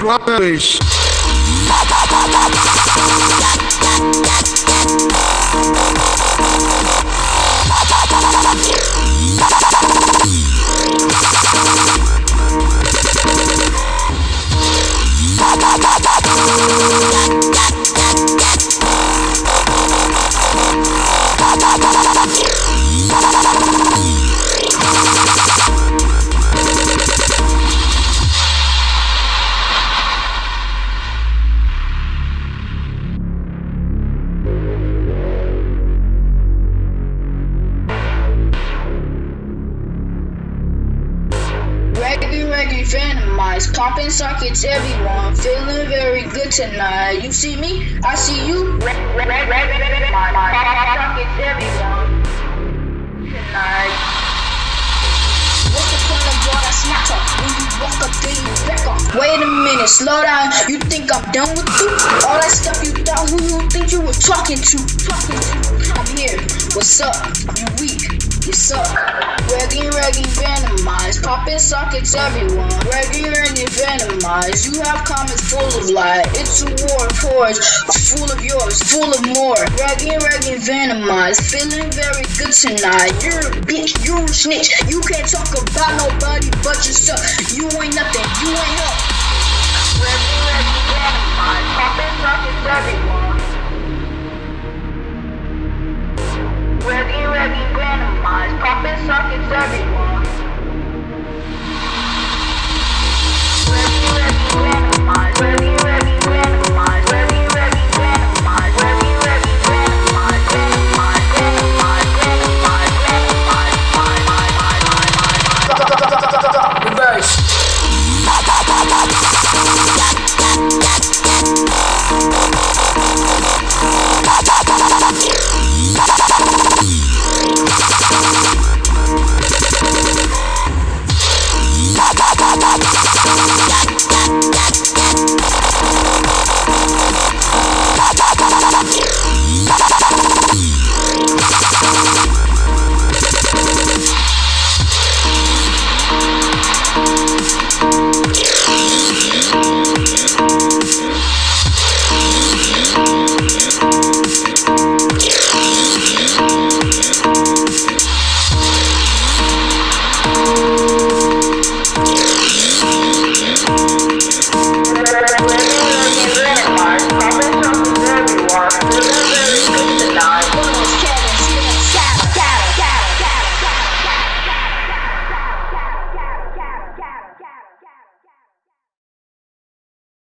Brothers. Reggae, venomized, popping sockets, everyone, feeling very good tonight. You see me, I see you. Walk up then you back off? Wait a minute, slow down. You think I'm done with you? All that stuff you thought who you think you were talking to? Talking to? I'm here. What's up? You weak? You suck. Reggae, reggae, venomized. Popping sockets, everyone. Reggae, reggae, venomized. You have comments full of lies. It's a war of whores. Full of yours, full of more. Reggae, reggae, venomized. Feeling very good tonight. You're a bitch, you're a snitch. You can't talk about nobody but yourself. You ain't nothing, you ain't help.